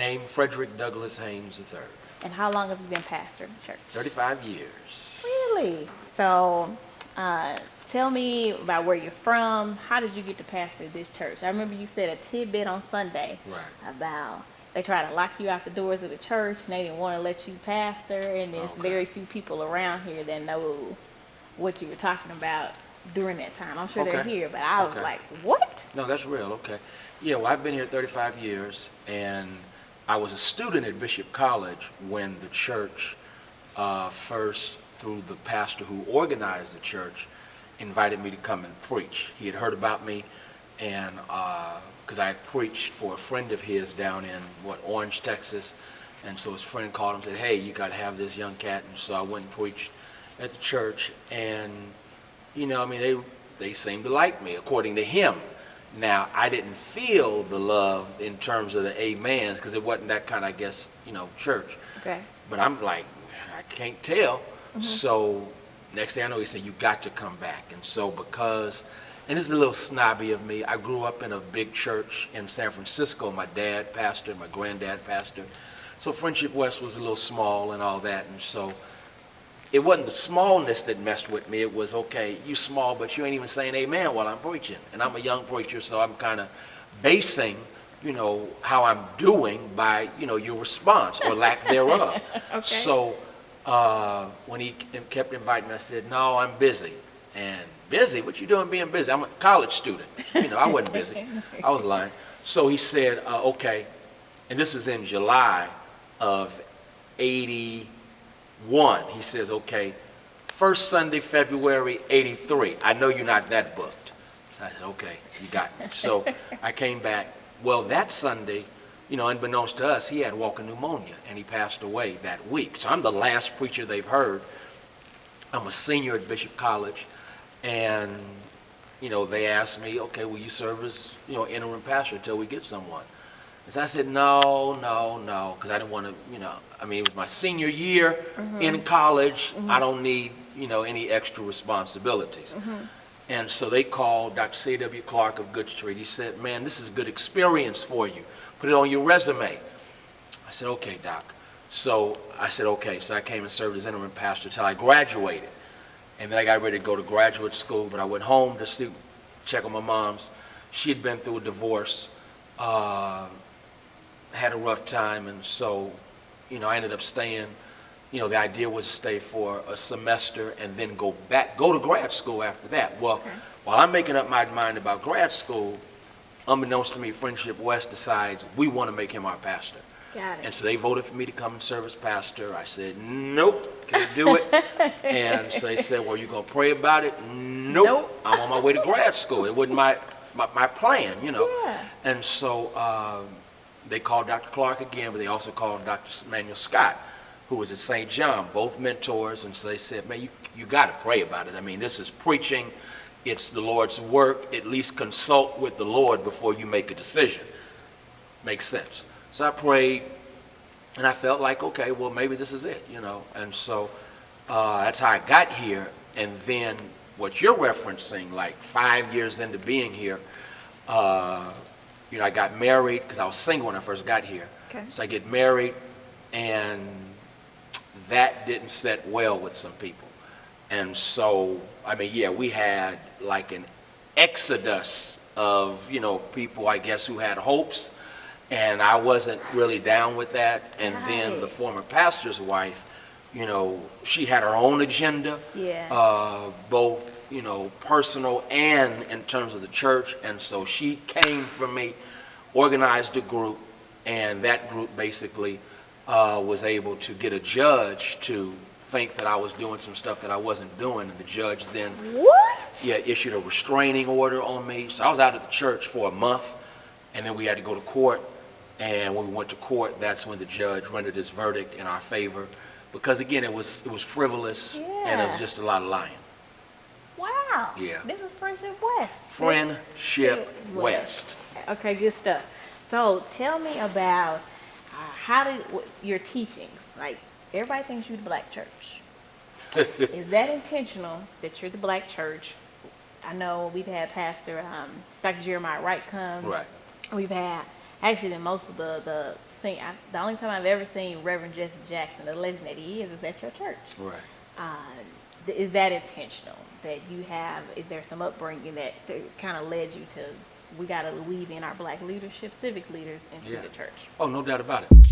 Name Frederick Douglass Haynes III. And how long have you been pastor of the church? 35 years. Really? So, uh, tell me about where you're from. How did you get to pastor this church? I remember you said a tidbit on Sunday Right. about they tried to lock you out the doors of the church and they didn't want to let you pastor, and there's Okay. very few people around here that know what you were talking about during that time. I'm sure they're here, but I was like, what? No, that's real, okay. Yeah, well, I've been here 35 years, and I was a student at Bishop College when the church uh, first, through the pastor who organized the church, invited me to come and preach. He had heard about me, and, because I had preached for a friend of his down in, what, Orange, Texas, and so his friend called him and said, hey, you got to have this young cat, and so I went and preached at the church, and you know, I mean, they they seemed to like me according to him. Now, I didn't feel the love in terms of the amens because it wasn't that kind of, I guess, you know, church. Okay. But I'm like, I can't tell. Mm-hmm. So next thing I know, he said, you got to come back. And so because, and this is a little snobby of me, I grew up in a big church in San Francisco. My dad pastored, my granddad pastored. So Friendship West was a little small and all that. And so it wasn't the smallness that messed with me. It was, okay, you small, but you ain't even saying amen while I'm preaching. And I'm a young preacher, so I'm kind of basing, you know, how I'm doing by, you know, your response or lack thereof. Okay. So uh, when he kept inviting me, I said, no, I'm busy. And busy? What you doing being busy? I'm a college student. You know, I wasn't busy. I was lying. So he said, uh, okay, and this is in July of 81. He says, okay, first Sunday, February 83. I know you're not that booked. So I said, okay, you got me. So I came back. Well, that Sunday, you know, unbeknownst to us, he had walking pneumonia and he passed away that week. So I'm the last preacher they've heard. I'm a senior at Bishop College, and you know they asked me, okay, will you serve as you know interim pastor until we get someone? I said, no, no, no, because I didn't want to, you know, I mean it was my senior year mm-hmm. in college. I mm-hmm. don't need you know any extra responsibilities. Mm-hmm. And so they called Dr. C.W. Clark of Good Street. He said, man, this is a good experience for you. Put it on your resume. I said, okay, doc. So I said, okay. So I came and served as interim pastor till I graduated. And then I got ready to go to graduate school, but I went home to see, check on my mom's. She had been through a divorce, uh, had a rough time, and so, you know, I ended up staying. You know, the idea was to stay for a semester and then go back, go to grad school after that. Well, while I'm making up my mind about grad school, unbeknownst to me, Friendship West decides we want to make him our pastor. Got And so they voted for me to come and serve as pastor. I said, nope, can't do it. and so they said, well, you're going to pray about it? Nope. Nope. I'm on my way to grad school. It wasn't my, my, my plan, you know. Yeah. And so um, they called Dr. Clark again, but they also called Dr. Manuel Scott, who was at St. John, both mentors. And so they said, man, you, you got to pray about it. I mean, this is preaching. It's the Lord's work. At least consult with the Lord before you make a decision. Makes sense. So I prayed, and I felt like, okay, well, maybe this is it, you know. And so uh, that's how I got here. And then what you're referencing, like five years into being here, uh, you know, I got married because I was single when I first got here. Okay. So I get married, and that didn't set well with some people. And so, I mean, yeah, we had like an exodus of, you know, people, I guess, who had hopes, and I wasn't really down with that. And then the former pastor's wife, you know, she had her own agenda, Yeah. uh, both, you know, personal and in terms of the church. And so she came for me, organized a group, and that group basically uh, was able to get a judge to think that I was doing some stuff that I wasn't doing. And the judge then What? yeah, issued a restraining order on me. So I was out of the church for a month, and then we had to go to court. And when we went to court, that's when the judge rendered his verdict in our favor, because again, it was it was frivolous and it was just a lot of lying. Wow. Yeah. This is Friendship West. Friendship West. Okay, good stuff. So tell me about uh, how did your teachings, like everybody thinks you're the black church. Is that intentional that you're the black church? I know we've had Pastor um, Dr. Jeremiah Wright come. Right. We've had actually most of the the sing. I, the only time I've ever seen Reverend Jesse Jackson, the legend that he is, is at your church. Right. Uh, is that intentional? That you have? Is there some upbringing that, kind of led you to? We got to weave in our black leadership, civic leaders into Yeah. the church. Oh, no doubt about it.